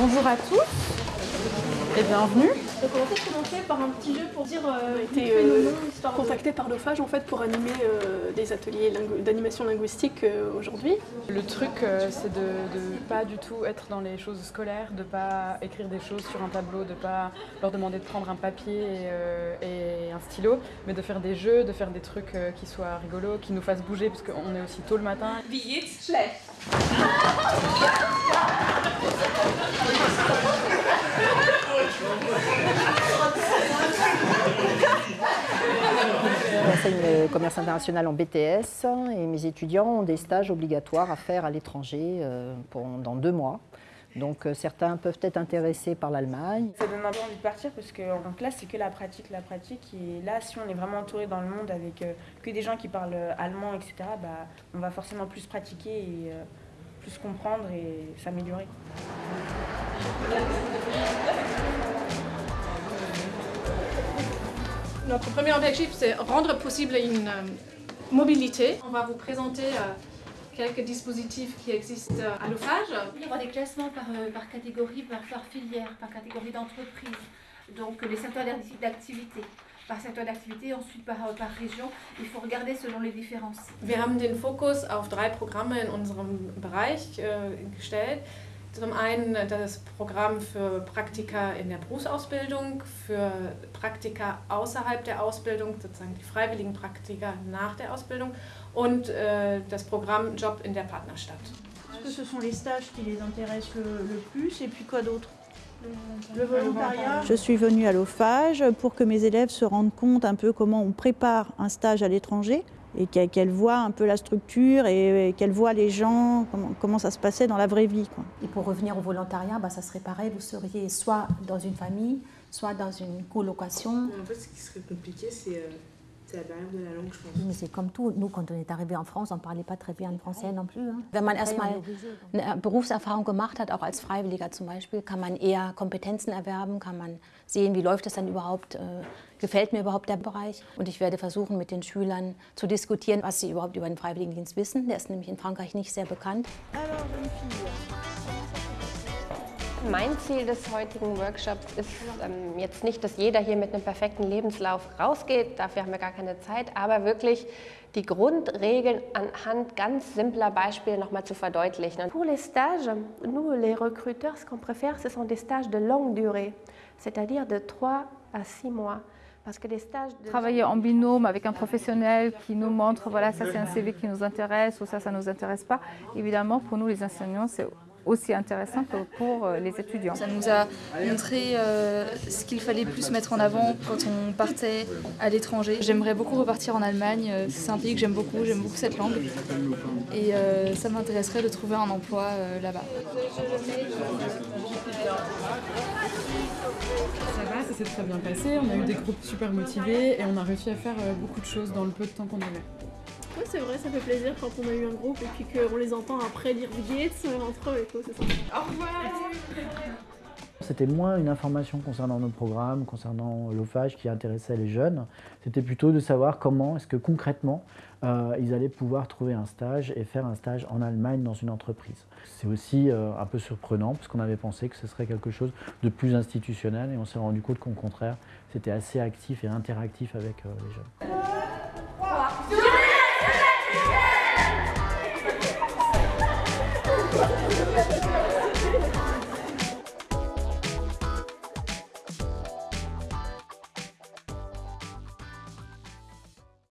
Bonjour à tous et bienvenue. Donc on va peut-être commencer par un petit jeu pour dire euh, On a vite été euh, noms, histoire de- contacté par l'OFAGE en fait pour animer euh, des ateliers lingu- d'animation linguistique euh, aujourd'hui. Le truc, euh, c'est de ne pas du tout être dans les choses scolaires, de pas écrire des choses sur un tableau, de pas leur demander de prendre un papier et, euh, et un stylo, mais de faire des jeux, de faire des trucs euh, qui soient rigolos, qui nous fassent bouger, parce qu'on est aussi tôt le matin. Wie geht's? Schlecht. Commerce international en BTS et mes étudiants ont des stages obligatoires à faire à l'étranger euh, pendant deux mois. Donc euh, certains peuvent être intéressés par l'Allemagne. Ça donne un peu envie de partir parce qu'en classe, c'est que la pratique, la pratique. Et là, si on est vraiment entouré dans le monde avec euh, que des gens qui parlent allemand, etc., bah, on va forcément plus pratiquer et plus comprendre et s'améliorer. Notre premier objectif, c'est rendre possible une euh, mobilité. On va vous présenter euh, quelques dispositifs qui existent euh, à l'OFAGE. Il y aura des classements par, euh, par catégorie, par, par filière, par catégorie d'entreprise. Donc les secteurs d'acti- d'activité. Par secteur d'activité, ensuite par, euh, par région. Il faut regarder selon les différences. Wir haben den Fokus auf drei Programme in unserem Bereich äh, gestellt. Zum einen das Programm für Praktika in der Berufsausbildung, für Praktika außerhalb der Ausbildung, sozusagen die freiwilligen Praktika nach der Ausbildung und äh, das Programm Job in der Partnerstadt. Est-ce que ce sont les stages qui les intéressent le, le plus et puis quoi d'autre Le volontariat. Je suis venue à l'OFAGE pour que mes élèves se rendent compte un peu comment on prépare un stage à l'étranger et qu'e- qu'elles voient un peu la structure et, qu'elles voient les gens, comment, comment ça se passait dans la vraie vie. quoi. Et pour revenir au volontariat, bah, ça serait pareil, vous seriez soit dans une famille, soit dans une colocation. En fait, ce qui serait compliqué, c'est Mais c'est comme tout, nous quand on est arrivé en France, on ne parlait pas très bien le français non plus. hein. Wenn man erstmal eine Berufserfahrung gemacht hat, auch als Freiwilliger zum Beispiel, kann man eher Kompetenzen erwerben, kann man sehen, wie läuft das dann überhaupt, äh, gefällt mir überhaupt der Bereich. Und ich werde versuchen, mit den Schülern zu diskutieren, was sie überhaupt über den Freiwilligendienst wissen. Der ist nämlich in Frankreich nicht sehr bekannt. Alors. Mein Ziel des heutigen Workshops ist ähm, jetzt nicht, dass jeder hier mit einem perfekten Lebenslauf rausgeht, dafür haben wir gar keine Zeit, aber wirklich die Grundregeln anhand ganz simpler Beispiele nochmal zu verdeutlichen. Pour les stages, nous les recruteurs, ce qu'on préfère, ce sont des stages de longue durée, c'est-à-dire de 3 à 6 mois. Travailler en binôme avec un professionnel qui nous montre, voilà, ça c'est un CV qui nous intéresse ou ça, ça ne nous intéresse pas. Évidemment, pour nous les enseignants, c'est aussi intéressant que pour euh, les étudiants. Ça nous a montré euh, ce qu'il fallait plus mettre en avant quand on partait à l'étranger. J'aimerais beaucoup repartir en Allemagne, euh, c'est un pays que j'aime beaucoup, j'aime beaucoup cette langue. Et euh, ça m'intéresserait de trouver un emploi euh, là-bas. Ça va, ça s'est très bien passé. On a eu des groupes super motivés et on a réussi à faire beaucoup de choses dans le peu de temps qu'on avait. Oui c'est vrai, ça fait plaisir quand on a eu un groupe et puis qu'on les entend après lire Gates euh, entre eux et tout, c'est ça. C'était moins une information concernant nos programmes, concernant l'OFAGE qui intéressait les jeunes. C'était plutôt de savoir comment est-ce que concrètement euh, ils allaient pouvoir trouver un stage et faire un stage en Allemagne dans une entreprise. C'est aussi euh, un peu surprenant parce qu'on avait pensé que ce serait quelque chose de plus institutionnel et on s'est rendu compte qu'au contraire c'était assez actif et interactif avec euh, les jeunes.